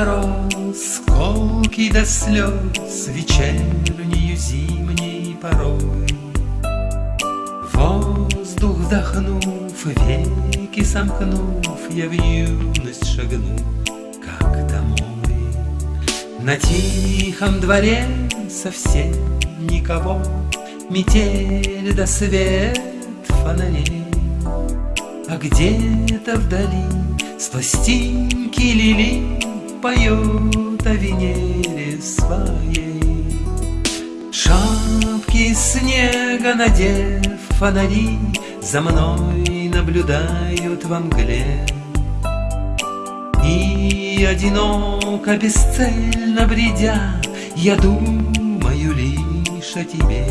Мороз, колкий до слез, Вечернею зимней порой. Воздух вдохнув, веки сомкнув, Я в юность шагну, как домой. На тихом дворе совсем никого, Метель до свет фонарей. А где-то вдали с пластинки лили Поет о Венере своей. Шапки снега надев фонари За мной наблюдают во мгле. И одиноко, бесцельно бредя, Я думаю лишь о тебе.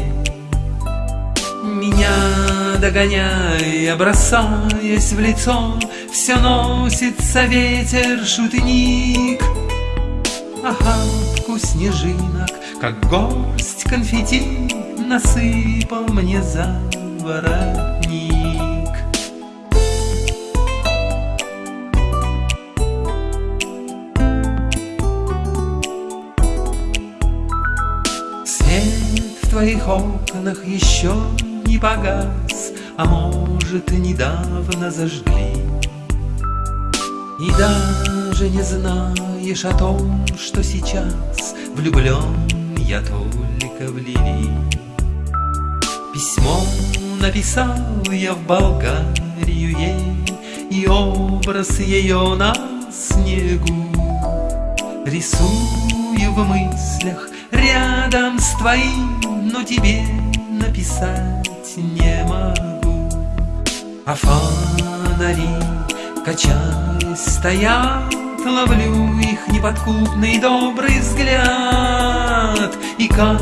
Меня догоняя, бросаясь в лицо, Все носится ветер шутник. Охапку снежинок, как горсть конфетти, Насыпал мне за воротник. Свет в твоих окнах еще не погас, А может, недавно зажгли. И даже не знаешь о том, что сейчас Влюблен я только в Лили. Письмо написал я в Болгарию ей, И образ ее на снегу Рисую в мыслях рядом с твоим, Но тебе написать не могу. А фонари, качаясь, стоят, Ловлю их неподкупный добрый взгляд, И как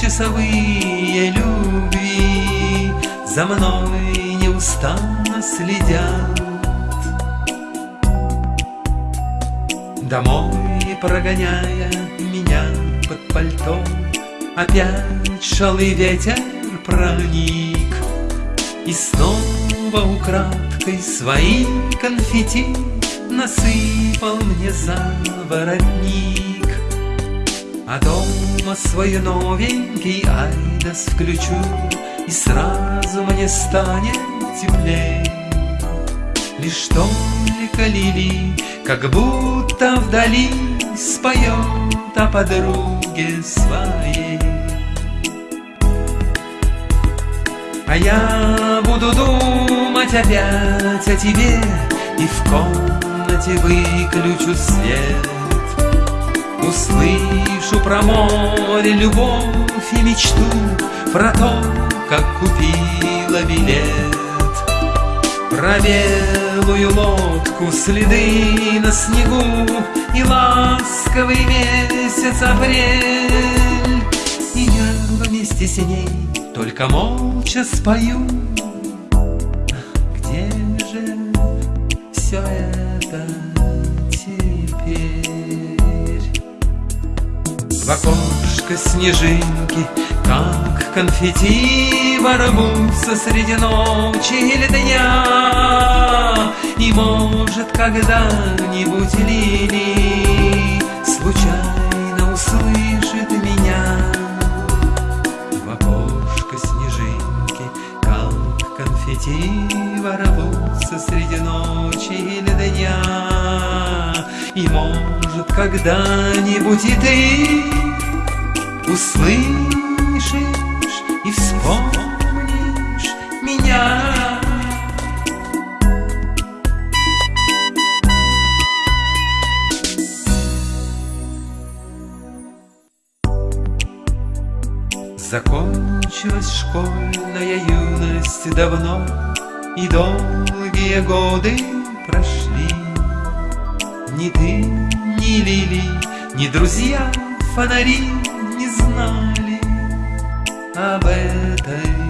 часовые любви За мной неустанно следят. Домой прогоняя меня под пальто, Опять шалый ветер проник И снова украдкой свои конфетти Насыпал мне за воротник А дома свой новенький айдас включу И сразу мне станет теплей. Лишь только лили, как будто вдали Споет о подруге своей. А я буду думать опять о тебе И в комнате выключу свет. Услышу про море любовь и мечту Про то, как купила билет. Про белую лодку, следы на снегу И ласковый месяц апрель. И я вместе с ней только молча спою. Где же все это теперь? В окошко снежинки, как конфетти Ворвутся среди ночи или дня И, может, когда-нибудь Лили Случайно услышит как конфетти Ворвутся среди ночи или дня И, может, когда-нибудь и ты Услышишь и вспомнишь меня. Закончилась школьная юность давно, И долгие годы прошли. Ни ты, ни Лили, ни друзья фонари не знали об этой